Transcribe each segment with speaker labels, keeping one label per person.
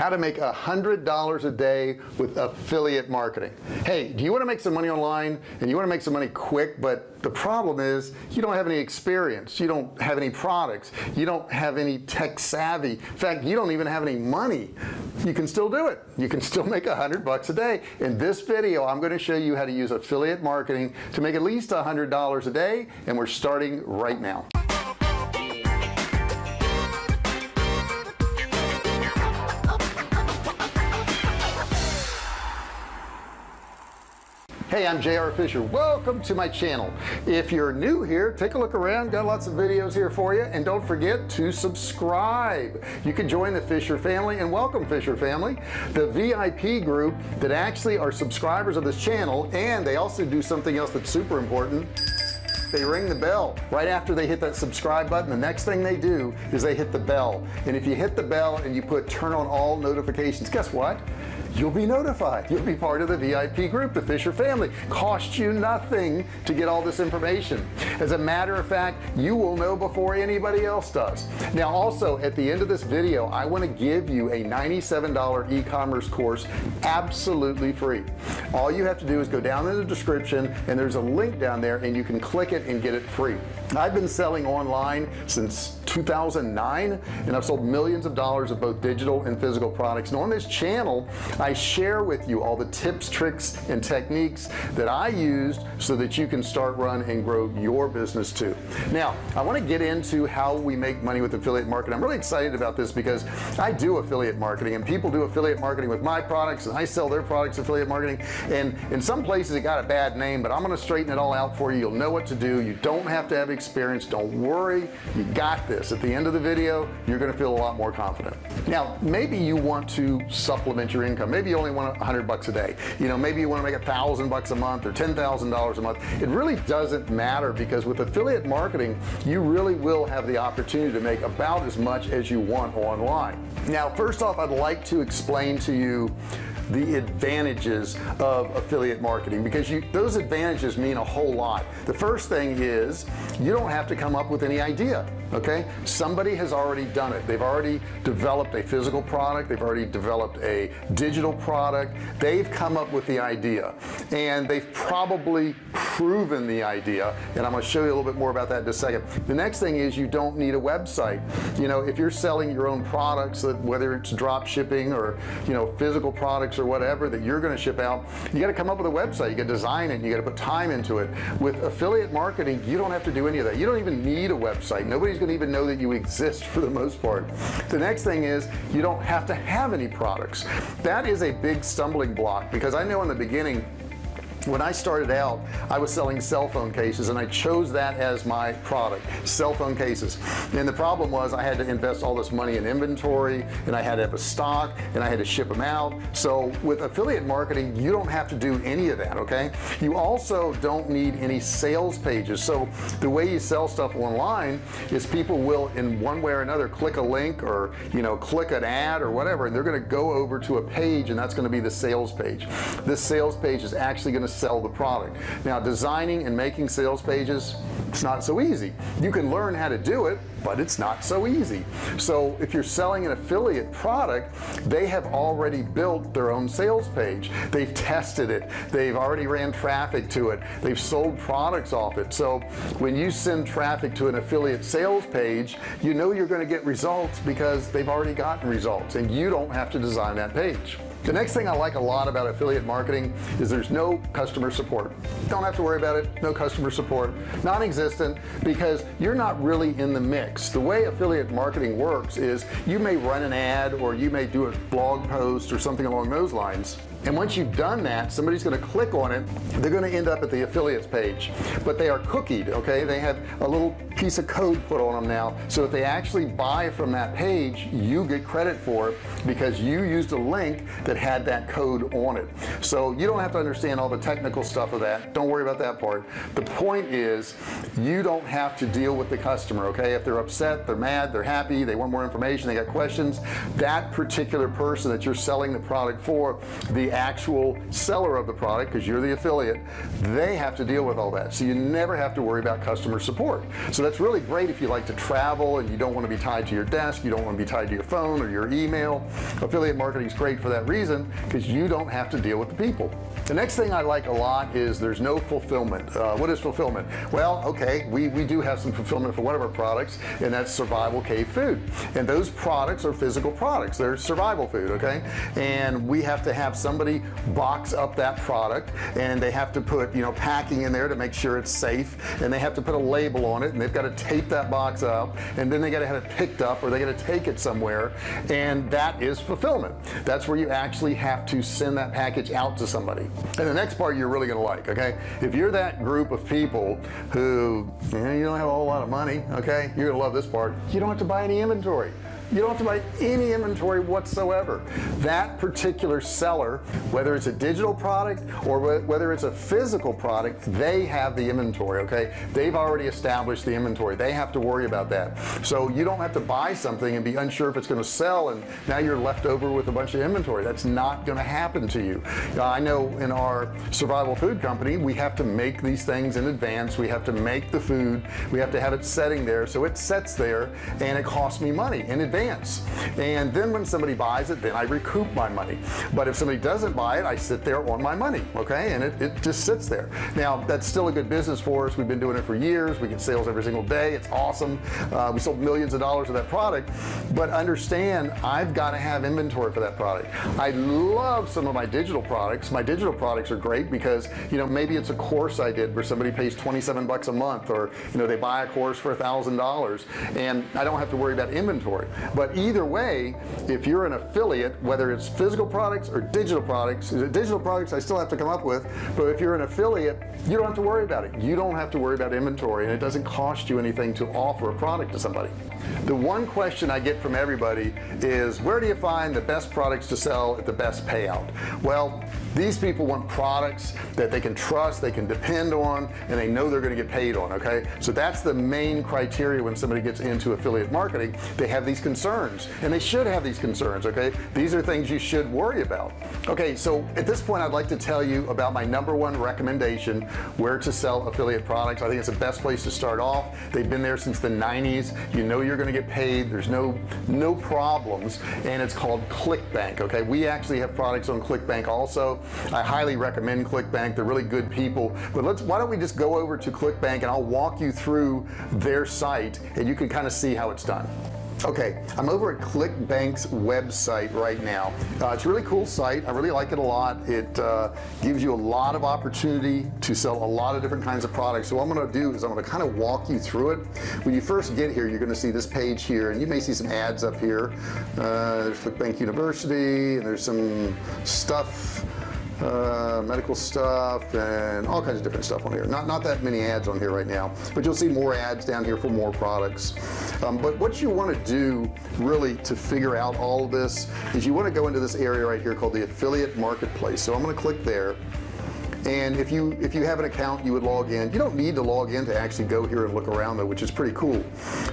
Speaker 1: how to make a hundred dollars a day with affiliate marketing. Hey do you want to make some money online and you want to make some money quick but the problem is you don't have any experience you don't have any products you don't have any tech savvy. In fact you don't even have any money. You can still do it. You can still make a hundred bucks a day. In this video I'm going to show you how to use affiliate marketing to make at least a hundred dollars a day and we're starting right now hey I'm JR Fisher. Welcome to my channel. If you're new here take a look around. Got lots of videos here for you. And don't forget to subscribe. You can join the Fisher family and welcome Fisher family the VIP group that actually are subscribers of this channel. And they also do something else that's super important. They ring the bell right after they hit that subscribe button. The next thing they do is they hit the bell. And if you hit the bell and you put turn on all notifications guess what you'll be notified. You'll be part of the VIP group the Fisher family. Cost you nothing to get all this information. As a matter of fact you will know before anybody else does. Now also at the end of this video I want to give you a $97 e-commerce course absolutely free. All you have to do is go down in the description and there's a link down there and you can click it and get it free. I've been selling online since 2009 and I've sold millions of dollars of both digital and physical products. And on this channel I share with you all the tips tricks and techniques that I used so that you can start run and grow your business too. Now I want to get into how we make money with affiliate marketing. I'm really excited about this because I do affiliate marketing and people do affiliate marketing with my products and I sell their products affiliate marketing. And in some places it got a bad name but I'm going to straighten it all out for you. You'll know what to do. You don't have to have experience. Don't worry. You got this. At the end of the video you're gonna feel a lot more confident. Now maybe you want to supplement your income maybe you only want a hundred bucks a day. You know maybe you want to make a thousand bucks a month or ten thousand dollars a month. It really doesn't matter because with affiliate marketing you really will have the opportunity to make about as much as you want online. Now first off I'd like to explain to you the advantages of affiliate marketing because you those advantages mean a whole lot. The first thing is you don't have to come up with any idea okay? Somebody has already done it. They've already developed a physical product. They've already developed a digital product. They've come up with the idea. And they've probably proven the idea. And I'm going to show you a little bit more about that in a second. The next thing is you don't need a website. You know if you're selling your own products that whether it's drop shipping or you know physical products or whatever that you're going to ship out you got to come up with a website. You got to design it. You got to put time into it. With affiliate marketing you don't have to do any of that. You don't even need a website. Nobody's gonna even know that you exist for the most part. The next thing is you don't have to have any products. That is a big stumbling block because I know in the beginning when I started out I was selling cell phone cases and I chose that as my product cell phone cases. And the problem was I had to invest all this money in inventory and I had to have a stock and I had to ship them out. So with affiliate marketing you don't have to do any of that okay? You also don't need any sales pages. So the way you sell stuff online is people will in one way or another click a link or you know click an ad or whatever and they're going to go over to a page and that's going to be the sales page. This sales page is actually going to sell the product. Now designing and making sales pages it's not so easy. You can learn how to do it but it's not so easy. So if you're selling an affiliate product they have already built their own sales page. They've tested it. They've already ran traffic to it. They've sold products off it. So when you send traffic to an affiliate sales page you know you're going to get results because they've already gotten results and you don't have to design that page the next thing I like a lot about affiliate marketing is there's no customer support. Don't have to worry about it. No customer support. Non-existent because you're not really in the mix. The way affiliate marketing works is you may run an ad or you may do a blog post or something along those lines and once you've done that somebody's going to click on it they're going to end up at the affiliates page. But they are cookied okay? They have a little piece of code put on them now. So if they actually buy from that page you get credit for it because you used a link that had that code on it. So you don't have to understand all the technical stuff of that. Don't worry about that part. The point is you don't have to deal with the customer okay? If they're upset they're mad they're happy they want more information they got questions that particular person that you're selling the product for the actual seller of the product because you're the affiliate they have to deal with all that. So you never have to worry about customer support. So that's really great if you like to travel and you don't want to be tied to your desk you don't want to be tied to your phone or your email. Affiliate marketing is great for that reason because you don't have to deal with the people the next thing I like a lot is there's no fulfillment. Uh, what is fulfillment? Well okay we we do have some fulfillment for one of our products and that's survival cave food. And those products are physical products. They're survival food okay? And we have to have somebody box up that product and they have to put you know packing in there to make sure it's safe and they have to put a label on it and they've got to tape that box up and then they got to have it picked up or they got to take it somewhere and that is fulfillment. That's where you actually have to send that package out to somebody and the next part you're really gonna like okay? If you're that group of people who you, know, you don't have a whole lot of money okay? You're gonna love this part. You don't have to buy any inventory you don't have to buy any inventory whatsoever. That particular seller whether it's a digital product or whether it's a physical product they have the inventory okay? They've already established the inventory. They have to worry about that. So you don't have to buy something and be unsure if it's going to sell and now you're left over with a bunch of inventory. That's not going to happen to you. I know in our survival food company we have to make these things in advance. We have to make the food. We have to have it setting there. So it sets there and it costs me money. In advance advance and then when somebody buys it then I recoup my money. But if somebody doesn't buy it I sit there on my money okay? And it, it just sits there. Now that's still a good business for us. We've been doing it for years. We get sales every single day. It's awesome. Uh, we sold millions of dollars of that product. But understand I've got to have inventory for that product. I love some of my digital products. My digital products are great because you know maybe it's a course I did where somebody pays 27 bucks a month or you know they buy a course for a thousand dollars. And I don't have to worry about inventory but either way if you're an affiliate whether it's physical products or digital products digital products I still have to come up with but if you're an affiliate you don't have to worry about it. You don't have to worry about inventory and it doesn't cost you anything to offer a product to somebody the one question I get from everybody is where do you find the best products to sell at the best payout? Well these people want products that they can trust they can depend on and they know they're going to get paid on okay? So that's the main criteria when somebody gets into affiliate marketing. They have these concerns and they should have these concerns okay? These are things you should worry about. Okay so at this point I'd like to tell you about my number one recommendation where to sell affiliate products. I think it's the best place to start off. They've been there since the 90s you know you're going to get paid there's no no problems and it's called ClickBank okay? We actually have products on ClickBank also. I highly recommend ClickBank they're really good people. But let's why don't we just go over to ClickBank and I'll walk you through their site and you can kind of see how it's done okay I'm over at ClickBank's website right now. Uh, it's a really cool site. I really like it a lot. It uh, gives you a lot of opportunity to sell a lot of different kinds of products. So what I'm gonna do is I'm gonna kind of walk you through it. When you first get here you're gonna see this page here and you may see some ads up here. Uh, there's ClickBank University and there's some stuff uh, medical stuff and all kinds of different stuff on here. Not not that many ads on here right now but you'll see more ads down here for more products. Um, but what you want to do really to figure out all this is you want to go into this area right here called the affiliate marketplace. So I'm going to click there and if you if you have an account you would log in. You don't need to log in to actually go here and look around though which is pretty cool.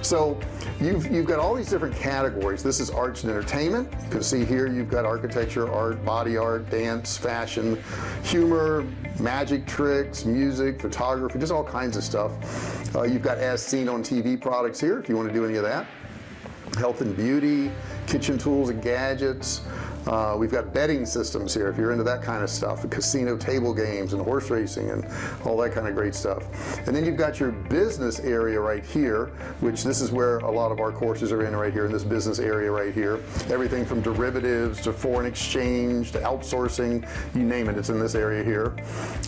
Speaker 1: So you've you've got all these different categories. This is arts and entertainment. You can see here you've got architecture art body art dance fashion humor magic tricks music photography just all kinds of stuff. Uh, you've got as seen on TV products here if you want to do any of that. Health and beauty kitchen tools and gadgets uh, we've got betting systems here if you're into that kind of stuff casino table games and horse racing and all that kind of great stuff. And then you've got your business area right here which this is where a lot of our courses are in right here in this business area right here. Everything from derivatives to foreign exchange to outsourcing you name it it's in this area here.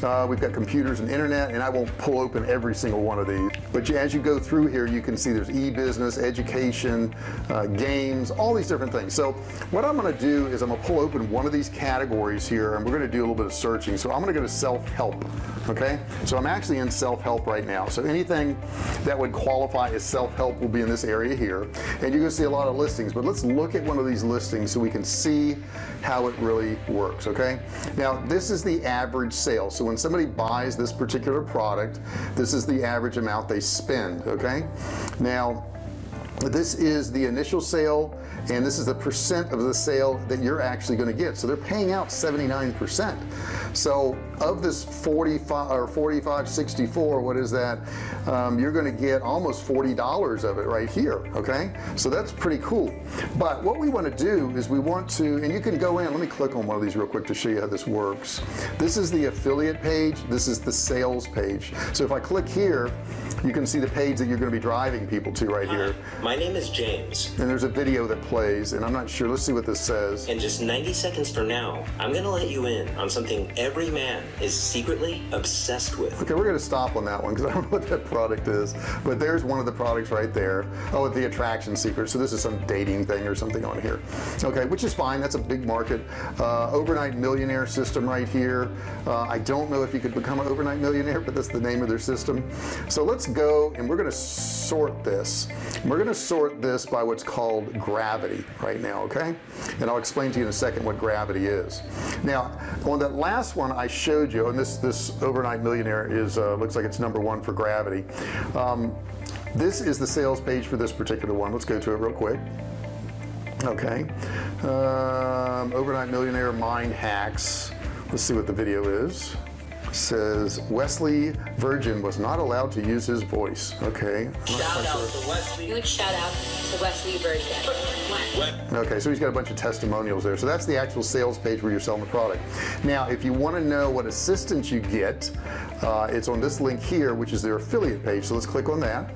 Speaker 1: Uh, we've got computers and internet and I won't pull open every single one of these. But as you go through here you can see there's e-business education uh, games all these different things. So what I'm going to do is I'm gonna pull open one of these categories here and we're gonna do a little bit of searching. So I'm gonna go to self-help okay? So I'm actually in self-help right now. So anything that would qualify as self-help will be in this area here. And you're gonna see a lot of listings but let's look at one of these listings so we can see how it really works okay? Now this is the average sale. So when somebody buys this particular product this is the average amount they spend okay? Now this is the initial sale and this is the percent of the sale that you're actually going to get. So they're paying out 79 percent so of this 45 or 45 64 what is that? Um, you're going to get almost $40 of it right here okay? So that's pretty cool. But what we want to do is we want to and you can go in let me click on one of these real quick to show you how this works. This is the affiliate page this is the sales page. So if I click here you can see the page that you're going to be driving people to right
Speaker 2: Hi,
Speaker 1: here
Speaker 2: my name is James.
Speaker 1: and there's a video that plays and I'm not sure let's see what this says.
Speaker 2: And just 90 seconds from now, I'm gonna let you in on something every man is secretly obsessed with.
Speaker 1: okay we're gonna stop on that one because I don't know what that product is. But there's one of the products right there. Oh the attraction secret. So this is some dating thing or something on here. Okay which is fine. That's a big market. Uh, overnight millionaire system right here. Uh, I don't know if you could become an overnight millionaire but that's the name of their system. So let's go and we're gonna sort this. We're gonna sort this by what's called gravity right now okay? And I'll explain to you in a second what gravity is. Now on that last one I showed you and this this overnight millionaire is uh, looks like it's number one for gravity. Um, this is the sales page for this particular one. Let's go to it real quick. Okay. Um, overnight millionaire mind hacks. Let's see what the video is says Wesley Virgin was not allowed to use his voice okay
Speaker 2: Shout out
Speaker 1: sure.
Speaker 2: to Wesley.
Speaker 3: Huge shout out to Wesley Virgin.
Speaker 1: okay so he's got a bunch of testimonials there so that's the actual sales page where you're selling the product now if you want to know what assistance you get uh, it's on this link here which is their affiliate page so let's click on that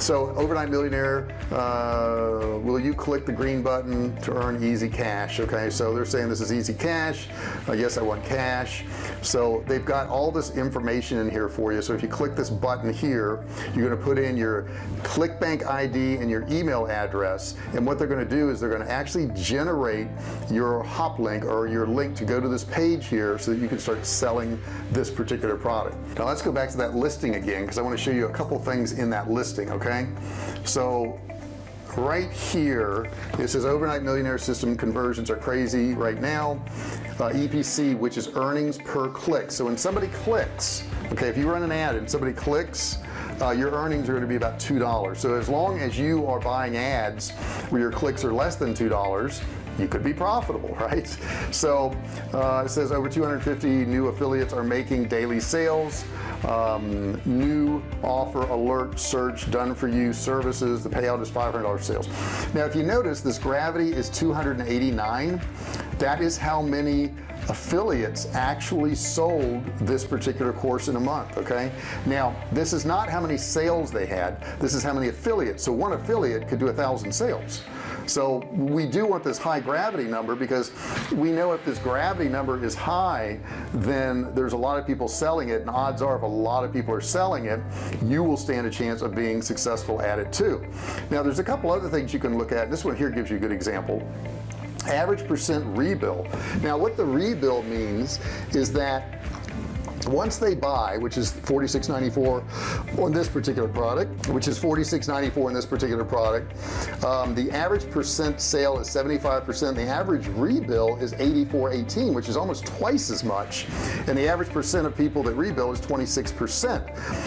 Speaker 1: so overnight millionaire uh, will you click the green button to earn easy cash okay? So they're saying this is easy cash. Uh, yes I want cash. So they've got all this information in here for you. So if you click this button here you're going to put in your ClickBank ID and your email address. And what they're going to do is they're going to actually generate your hop link or your link to go to this page here so that you can start selling this particular product. Now let's go back to that listing again because I want to show you a couple things in that listing okay so right here it says overnight millionaire system conversions are crazy right now. Uh, EPC which is earnings per click. So when somebody clicks okay if you run an ad and somebody clicks uh, your earnings are going to be about two dollars. So as long as you are buying ads where your clicks are less than two dollars you could be profitable right? So uh, it says over 250 new affiliates are making daily sales um, new offer alert search done for you. Services the payout is $500 sales. Now if you notice this gravity is 289 that is how many affiliates actually sold this particular course in a month okay? Now this is not how many sales they had. This is how many affiliates. So one affiliate could do a thousand sales so we do want this high gravity number because we know if this gravity number is high then there's a lot of people selling it and odds are if a lot of people are selling it you will stand a chance of being successful at it too. Now there's a couple other things you can look at this one here gives you a good example. Average percent rebill. Now what the rebill means is that once they buy which is 46.94 on this particular product which is 46.94 in this particular product um, the average percent sale is 75 percent. The average rebill is 84.18 which is almost twice as much. And the average percent of people that rebill is 26 percent.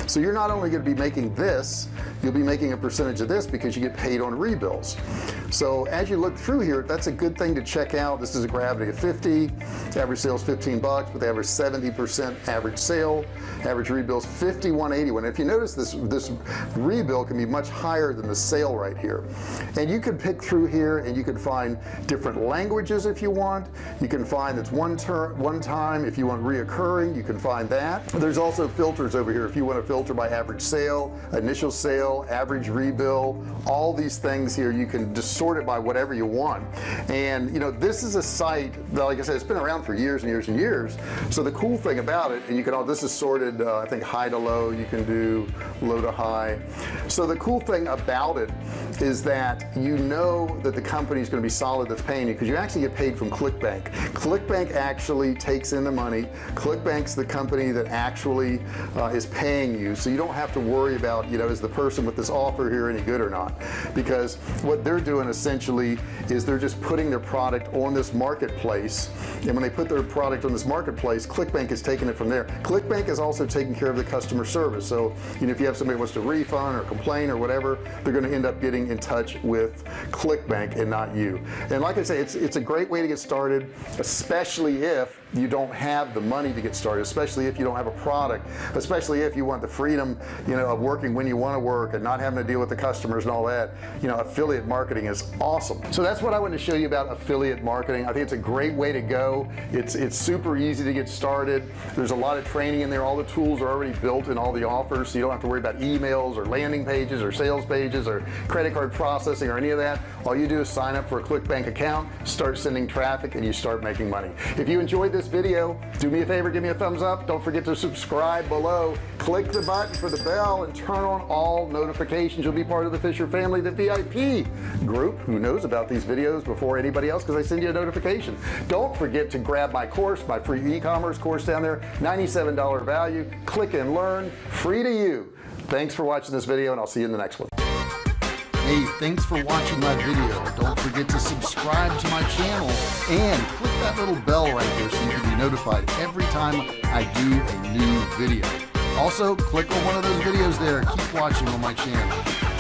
Speaker 1: So you're not only going to be making this you'll be making a percentage of this because you get paid on rebills so as you look through here that's a good thing to check out. This is a gravity of 50 average sales 15 bucks but they average 70 percent average sale. Average rebills 5181 if you notice this this rebill can be much higher than the sale right here. And you can pick through here and you can find different languages if you want. You can find that's one turn one time if you want reoccurring you can find that. There's also filters over here if you want to filter by average sale initial sale average rebill all these things here you can sort it by whatever you want. And you know this is a site that like I said it's been around for years and years and years. So the cool thing about it and you can all this is sorted uh, I think high to low. You can do low to high. So the cool thing about it is that you know that the company is going to be solid that's paying you because you actually get paid from ClickBank. ClickBank actually takes in the money. ClickBank's the company that actually uh, is paying you. So you don't have to worry about you know is the person with this offer here any good or not? Because what they're doing essentially is they're just putting their product on this marketplace. And when they put their product on this marketplace ClickBank is taking it from there. ClickBank is also taking care of the customer service. So you know if you have somebody wants to refund or complain or whatever they're going to end up getting in touch with ClickBank and not you. And like I say it's it's a great way to get started especially if you don't have the money to get started especially if you don't have a product especially if you want the freedom you know of working when you want to work and not having to deal with the customers and all that. You know affiliate marketing is awesome. So that's what I want to show you about affiliate marketing. I think it's a great way to go. It's it's super easy to get started. There's a lot of training in there. All the tools are already built in all the offers so you don't have to worry about emails or landing pages or sales pages or credit card processing or any of that. All you do is sign up for a ClickBank account start sending traffic and you start making money. If you enjoyed this video. Do me a favor give me a thumbs up. Don't forget to subscribe below. Click the button for the bell and turn on all notifications. You'll be part of the Fisher family the VIP group who knows about these videos before anybody else because I send you a notification. Don't forget to grab my course my free e-commerce course down there. $97 value. Click and learn. Free to you. Thanks for watching this video and I'll see you in the next one Hey, thanks for watching my video. Don't forget to subscribe to my channel and click that little bell right there so you can be notified every time I do a new video. Also, click on one of those videos there. Keep watching on my channel.